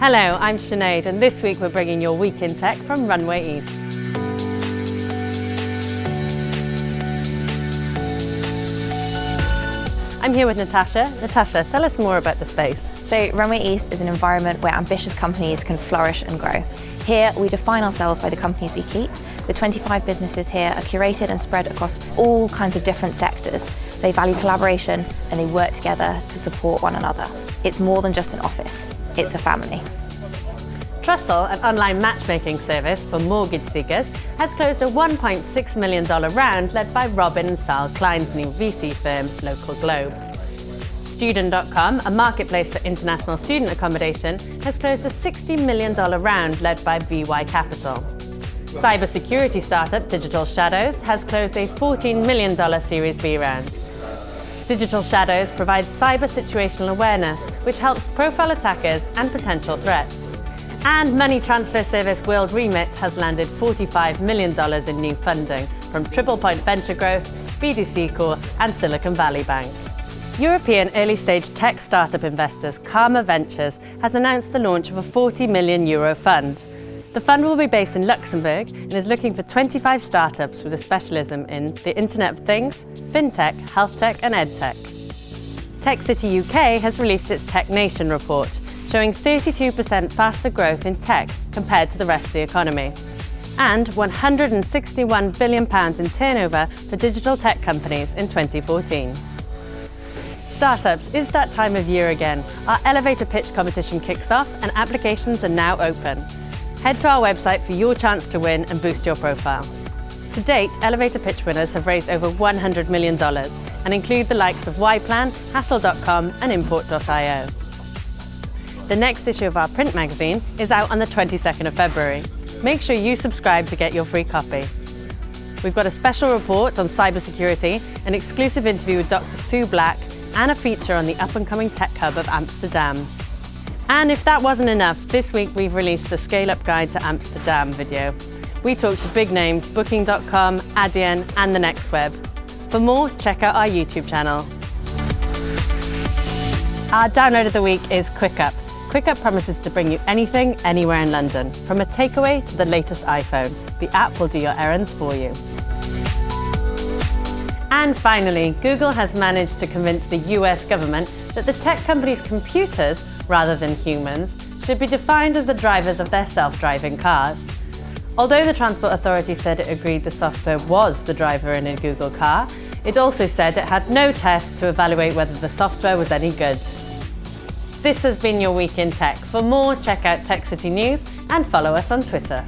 Hello, I'm Sinead and this week we're bringing your Week in Tech from Runway East. I'm here with Natasha. Natasha, tell us more about the space. So Runway East is an environment where ambitious companies can flourish and grow. Here we define ourselves by the companies we keep. The 25 businesses here are curated and spread across all kinds of different sectors. They value collaboration and they work together to support one another. It's more than just an office, it's a family. Trussle, an online matchmaking service for mortgage seekers, has closed a $1.6 million round led by Robin and Saul Klein's new VC firm, Local Globe. Student.com, a marketplace for international student accommodation, has closed a $60 million round led by VY Capital. Cybersecurity startup Digital Shadows has closed a $14 million Series B round. Digital Shadows provides cyber situational awareness, which helps profile attackers and potential threats. And money transfer service World Remit has landed $45 million in new funding from Triple Point Venture Growth, BDC Core and Silicon Valley Bank. European early-stage tech startup investors Karma Ventures has announced the launch of a 40 million euro fund. The fund will be based in Luxembourg and is looking for 25 startups with a specialism in the Internet of Things, FinTech, Health Tech and EdTech. Tech City UK has released its Tech Nation report, showing 32% faster growth in tech compared to the rest of the economy, and £161 billion in turnover for digital tech companies in 2014. Startups, is that time of year again. Our elevator pitch competition kicks off and applications are now open. Head to our website for your chance to win and boost your profile. To date, elevator pitch winners have raised over $100 million and include the likes of Yplan, Hassle.com and Import.io. The next issue of our print magazine is out on the 22nd of February. Make sure you subscribe to get your free copy. We've got a special report on cybersecurity, an exclusive interview with Dr. Sue Black, and a feature on the up-and-coming tech hub of Amsterdam. And if that wasn't enough, this week we've released the Scale Up Guide to Amsterdam video. We talked to big names, Booking.com, Adyen, and the Next Web. For more, check out our YouTube channel. Our download of the week is Quiqup, Quiqup promises to bring you anything, anywhere in London, from a takeaway to the latest iPhone. The app will do your errands for you. And finally, Google has managed to convince the US government that the tech company's computers, rather than humans, should be defined as the drivers of their self-driving cars. Although the Transport Authority said it agreed the software was the driver in a Google car, it also said it had no tests to evaluate whether the software was any good. This has been your Week in Tech. For more, check out Tech City News and follow us on Twitter.